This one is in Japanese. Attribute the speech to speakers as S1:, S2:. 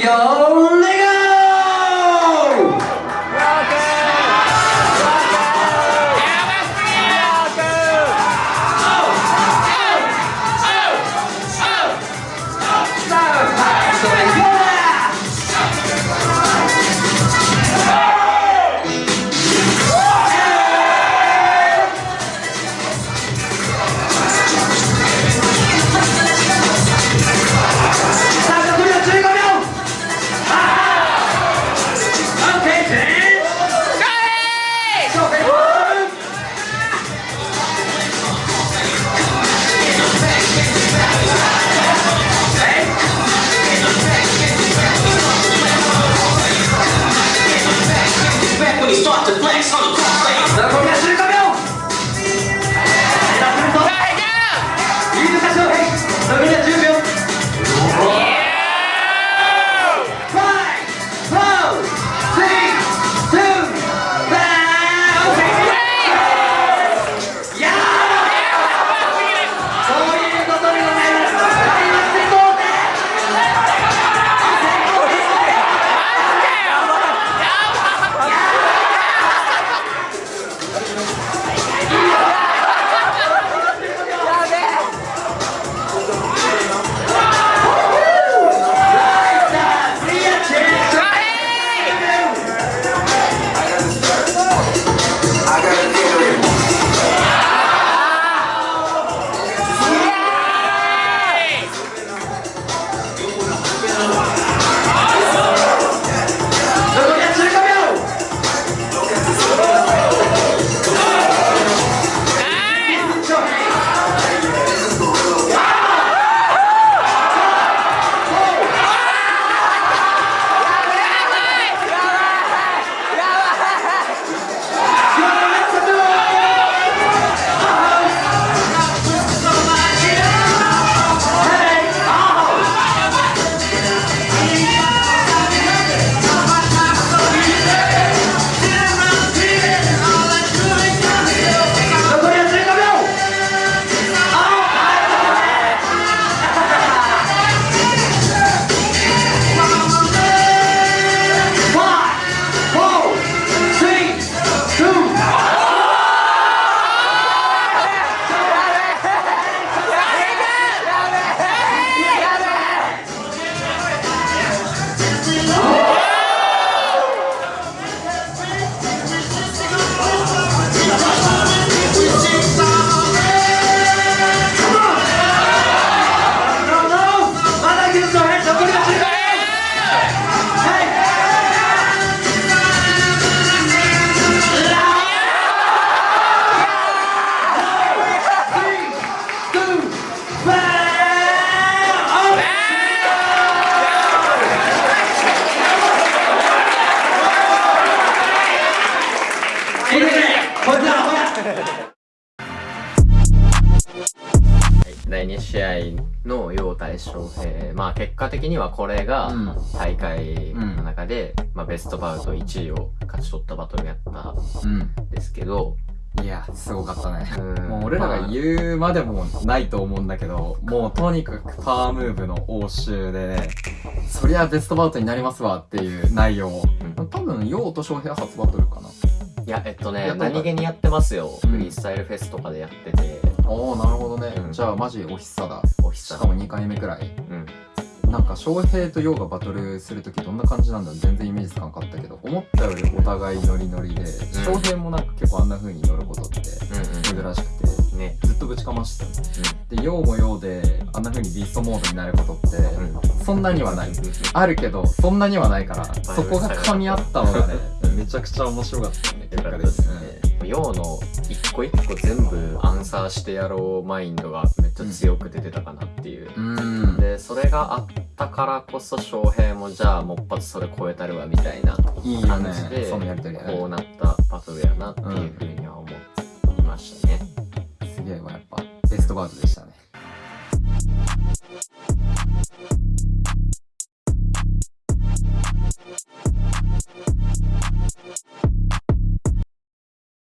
S1: 翔平
S2: 第2試合の陽対翔平まあ結果的にはこれが
S3: うん
S2: 大会の中で、まあ、ベストバウト1位を勝ち取ったバトルやったん
S3: うん。
S2: ですけど
S3: いや、すごかったね。
S2: うん
S3: もう俺らが言うまでもないと思うんだけど、もうとにかくパワームーブの応酬でね、そりゃベストバウトになりますわっていう内容。
S2: うん
S3: 多分、ヨウと翔平は初バトルかな。
S2: いやえっとね何気にやってますよ、
S3: うん。
S2: フリースタイルフェスとかでやってて。
S3: おー、なるほどね。
S2: うん。
S3: じゃあ、マジおひさだ。
S2: おひさ
S3: しかも2回目くらい。
S2: うん。
S3: なんか、翔平とヨウがバトルするときどんな感じなんだ？ろう全然イメージつかなかったけど、思ったよりお互いノリノリで、翔平もなんか結構あんな風に乗ることって
S2: うん
S3: 珍しくて、
S2: うんね。
S3: ずっとぶちかましてたで、ヨウもヨウで、あんな風にビーストモードになることって、
S2: うん。
S3: そんなにはない。あるけど、そんなにはないから、そこが噛み合ったのがね、めちゃくちゃ面白かったね、結果で。
S2: すね。陽の一個一個全部アンサーしてやろうマインドがめっちゃ強く出てたかなっていう。
S3: うん。
S2: で、それがあったからこそ翔平もじゃあもっぱつそれ超えたるわみたいな感じで、
S3: ね
S2: こうなったバトルやなっていうふうには思いましたね。
S3: すげえわ、やっぱ、ベストバウトでしたね。